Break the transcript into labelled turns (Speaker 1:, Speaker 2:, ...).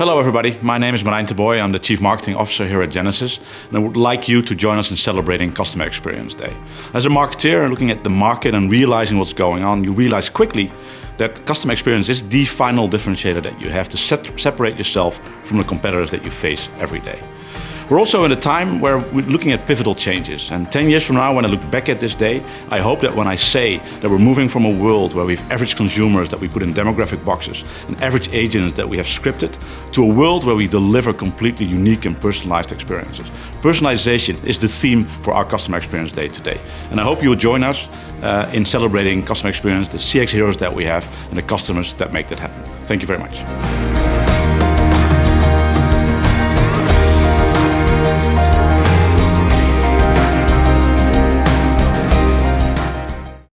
Speaker 1: Hello everybody, my name is Merijn Booij. I'm the Chief Marketing Officer here at Genesys and I would like you to join us in celebrating Customer Experience Day. As a marketeer and looking at the market and realizing what's going on, you realize quickly that customer experience is the final differentiator that you have to set, separate yourself from the competitors that you face every day. We're also in a time where we're looking at pivotal changes. And 10 years from now, when I look back at this day, I hope that when I say that we're moving from a world where we have average consumers that we put in demographic boxes and average agents that we have scripted, to a world where we deliver completely unique and personalized experiences. Personalization is the theme for our Customer Experience Day today. And I hope you will join us uh, in celebrating customer experience, the CX heroes that we have, and the customers that make that happen. Thank you very much.